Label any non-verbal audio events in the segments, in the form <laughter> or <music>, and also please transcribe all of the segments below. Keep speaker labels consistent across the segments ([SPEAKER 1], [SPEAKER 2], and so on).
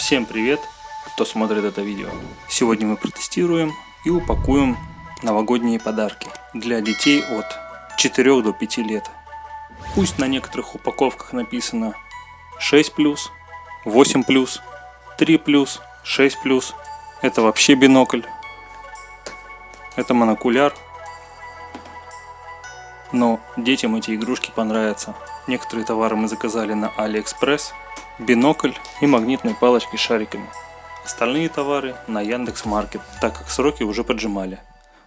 [SPEAKER 1] Всем привет, кто смотрит это видео. Сегодня мы протестируем и упакуем новогодние подарки для детей от 4 до 5 лет. Пусть на некоторых упаковках написано 6+, 8+, 3+, 6+. Это вообще бинокль. Это монокуляр. Но детям эти игрушки понравятся. Некоторые товары мы заказали на Алиэкспресс. Бинокль и магнитные палочки с шариками. Остальные товары на Яндекс Маркет, так как сроки уже поджимали.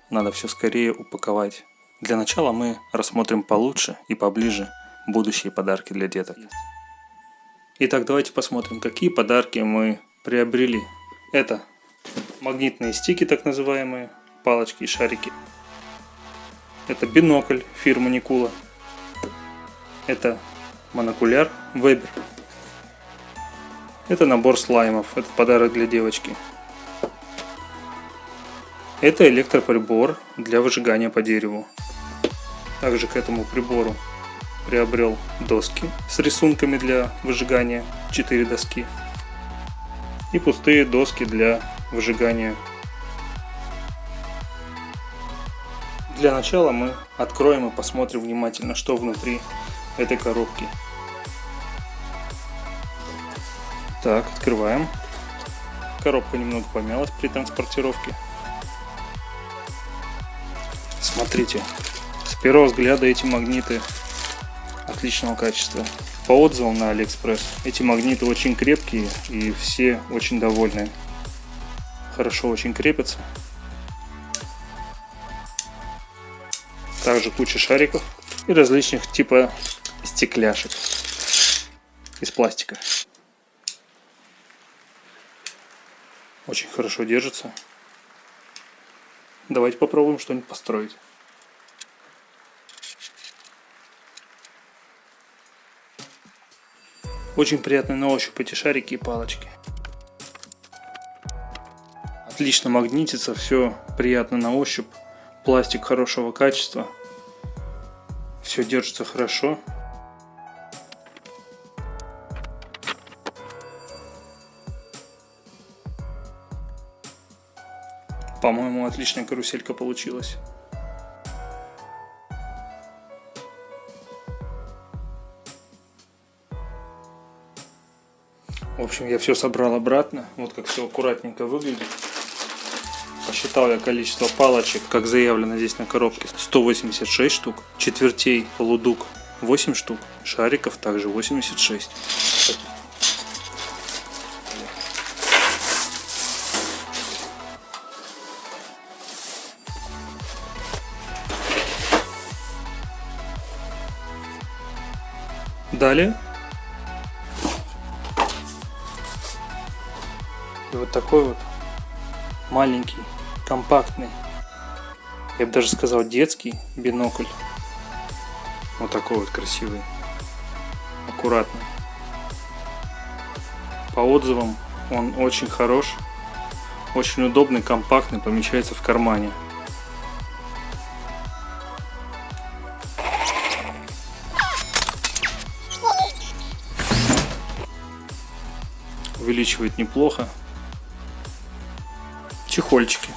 [SPEAKER 1] Надо все скорее упаковать. Для начала мы рассмотрим получше и поближе будущие подарки для деток. Итак, давайте посмотрим, какие подарки мы приобрели. Это магнитные стики, так называемые, палочки и шарики. Это бинокль фирмы Никула. Это монокуляр Weber. Это набор слаймов. Это подарок для девочки. Это электроприбор для выжигания по дереву. Также к этому прибору приобрел доски с рисунками для выжигания, 4 доски. И пустые доски для выжигания. Для начала мы откроем и посмотрим внимательно, что внутри этой коробки. Так, открываем. Коробка немного помялась при транспортировке. Смотрите, с первого взгляда эти магниты отличного качества. По отзывам на Алиэкспресс, эти магниты очень крепкие и все очень довольны. Хорошо очень крепятся. Также куча шариков и различных типа стекляшек из пластика. Очень хорошо держится. Давайте попробуем что-нибудь построить. Очень приятные на ощупь эти шарики и палочки. Отлично магнитится, все приятно на ощупь. Пластик хорошего качества. Все держится хорошо. По-моему, отличная каруселька получилась. В общем, я все собрал обратно. Вот как все аккуратненько выглядит. Посчитал я количество палочек, как заявлено здесь на коробке, 186 штук, четвертей полудук 8 штук, шариков также 86. Далее. И вот такой вот маленький компактный, я бы даже сказал детский бинокль. Вот такой вот красивый, аккуратный. По отзывам он очень хорош, очень удобный, компактный, помещается в кармане. Увеличивает неплохо. Чехольчики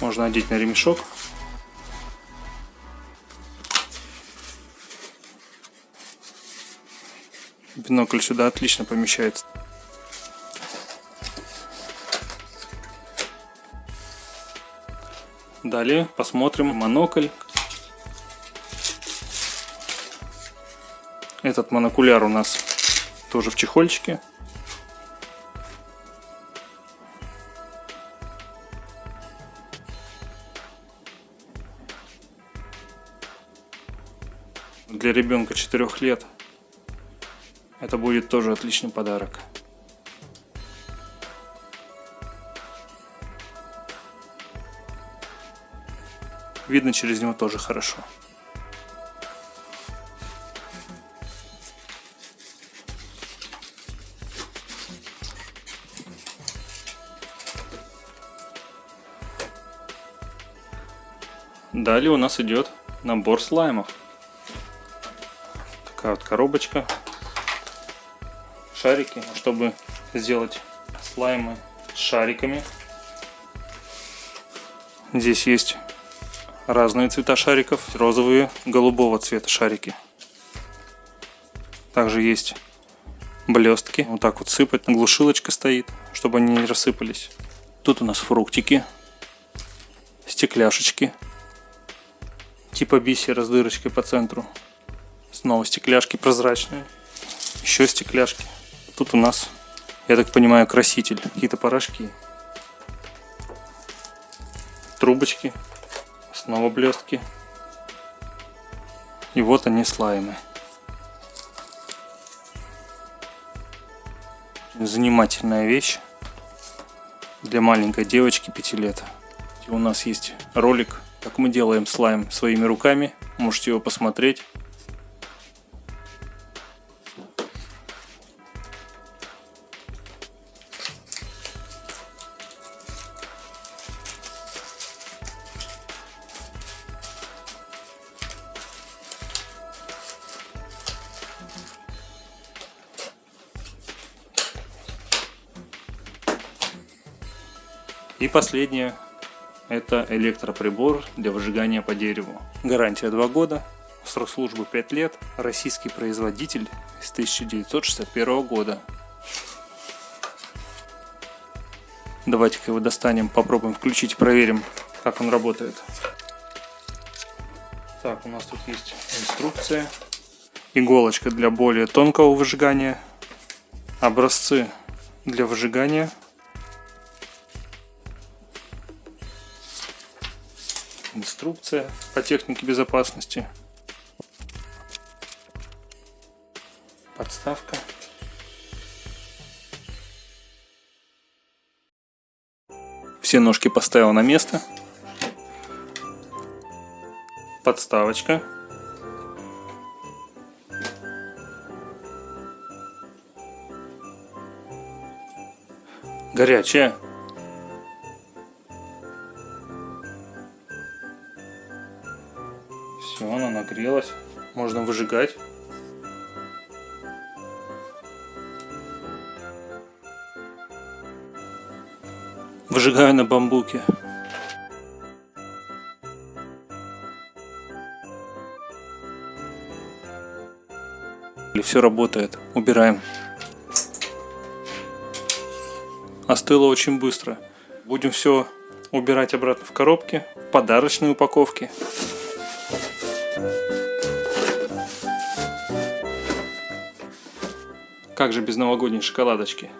[SPEAKER 1] можно одеть на ремешок. Бинокль сюда отлично помещается. Далее посмотрим монокль. Этот монокуляр у нас тоже в чехольчике. для ребенка 4 лет это будет тоже отличный подарок. Видно через него тоже хорошо. Далее у нас идет набор слаймов такая вот коробочка. шарики, чтобы сделать слаймы с шариками. Здесь есть разные цвета шариков, розовые, голубого цвета шарики. Также есть блестки, вот так вот сыпать, глушилочка стоит, чтобы они не рассыпались. Тут у нас фруктики, стекляшечки, типа бисера с дырочкой по центру. Снова стекляшки прозрачные, еще стекляшки. Тут у нас, я так понимаю, краситель, какие-то порошки. Трубочки, снова блестки. И вот они слаймы. Занимательная вещь для маленькой девочки 5 лет. У нас есть ролик, как мы делаем слайм своими руками. Можете его посмотреть. И последнее, это электроприбор для выжигания по дереву. Гарантия 2 года, срок службы 5 лет, российский производитель с 1961 года. Давайте-ка его достанем, попробуем включить, проверим, как он работает. Так, у нас тут есть инструкция, иголочка для более тонкого выжигания, образцы для выжигания – инструкция по технике безопасности, подставка. Все ножки поставил на место. Подставочка. Горячая. Нагрелась. Можно выжигать. Выжигаю на бамбуке. Все работает. Убираем. Остыло очень быстро. Будем все убирать обратно в коробки, в подарочные упаковки. Как же без новогодней шоколадочки?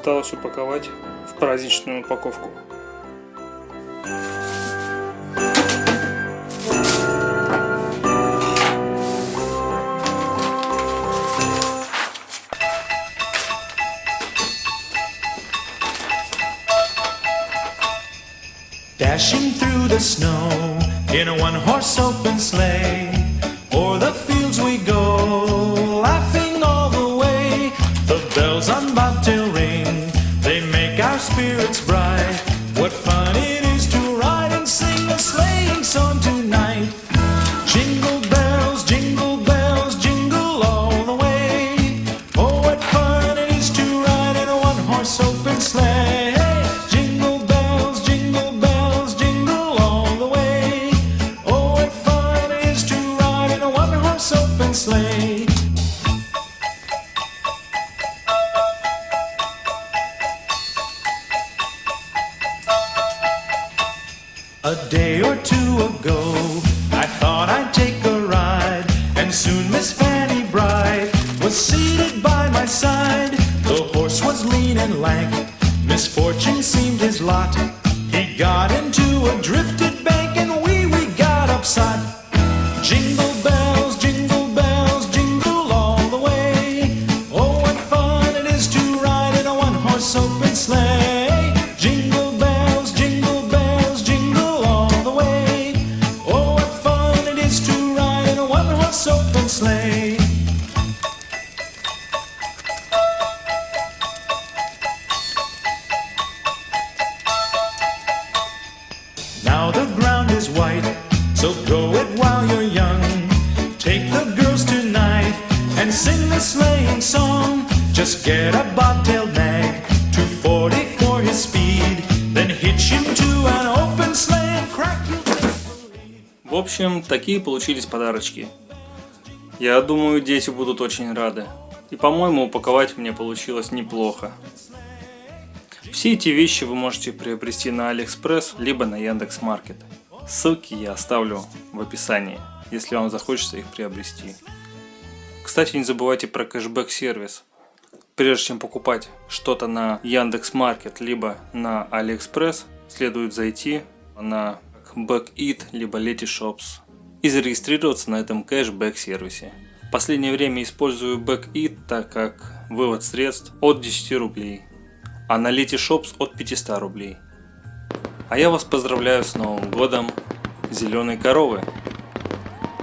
[SPEAKER 1] Осталось упаковать в праздничную упаковку. Dashing through the snow in a one-horse open sleigh, o'er the fields we go, laughing all the way. The bells on A
[SPEAKER 2] day or two ago, I thought I'd take a ride, and soon Miss Fanny Bright was seated by my side. The horse was lean and lank, misfortune seemed his lot. He got into a drifted bank, and we we got upside. Jingle bells, so go it while you're young. Take the girls tonight and sing the sleighing song. Just get a bobtailed nag, 240 for his speed. Then hitch him to an open sleigh and crack you.
[SPEAKER 1] В общем, такие получились подарочки. Я думаю, дети будут очень рады. И, по-моему, упаковать мне получилось неплохо. Все эти вещи вы можете приобрести на Алиэкспресс, либо на Яндекс.Маркет. Ссылки я оставлю в описании, если вам захочется их приобрести. Кстати, не забывайте про кэшбэк сервис. Прежде чем покупать что-то на Яндекс.Маркет, либо на Алиэкспресс, следует зайти на Backit, либо Letyshops и зарегистрироваться на этом кэшбэк сервисе. В последнее время использую Backit, так как вывод средств от 10 рублей, а на Letyshops от 500 рублей. А я вас поздравляю с Новым Годом Зеленой Коровы.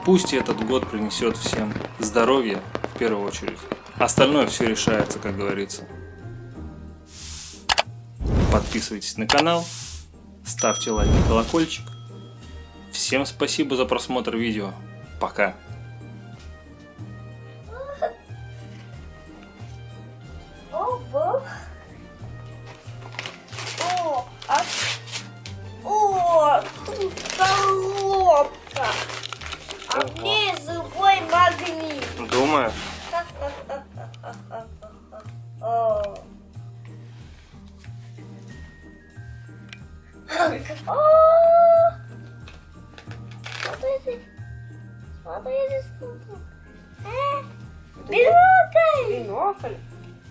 [SPEAKER 1] Пусть этот год принесет всем здоровье в первую очередь. Остальное все решается, как говорится. Подписывайтесь на канал, ставьте лайк и колокольчик. Всем спасибо за просмотр видео. Пока.
[SPEAKER 3] Смотрите. Смотрите, смотрите. Э, Бинокль.
[SPEAKER 4] Бинокль.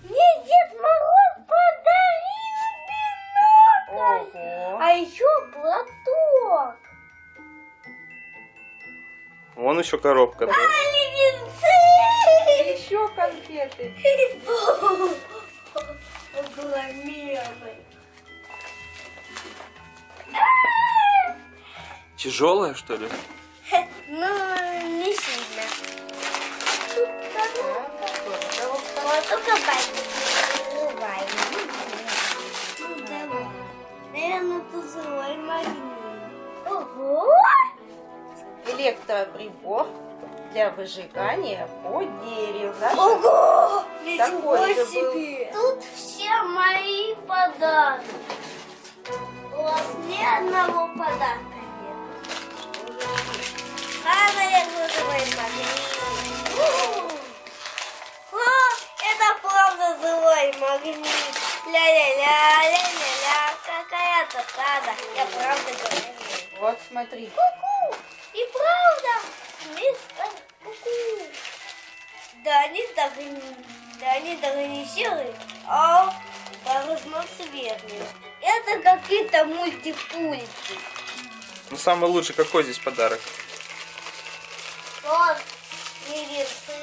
[SPEAKER 3] Мне Дед Мороз подарил бинокль.
[SPEAKER 4] Ого.
[SPEAKER 3] А еще платок.
[SPEAKER 1] Вон еще коробка.
[SPEAKER 3] Али венцы.
[SPEAKER 4] Еще конфеты.
[SPEAKER 3] Огромный.
[SPEAKER 1] Тяжелая что ли? <laughs>
[SPEAKER 3] Ну, не сильно. Тут коробка. Вот только. Наверное, это злой магнит. Ого!
[SPEAKER 4] Электроприбор для выжигания по дереву.
[SPEAKER 3] Ого!
[SPEAKER 4] Такой
[SPEAKER 3] Ничего себе! Тут все мои подарки. У вас ни одного подарка. А, наверное, живой магнит. О, это правда живой магнит. Ля-ля-ля, ля-ля-ля, какая-то сада. Я правда говорю.
[SPEAKER 4] Вот смотри.
[SPEAKER 3] Ку-ку! И правда, мистер Ку-ку. Да они не- да они даже не серые, а разноцветные. Это какие-то мультипульти.
[SPEAKER 5] Ну, самый лучший какой здесь подарок?
[SPEAKER 3] Не весы.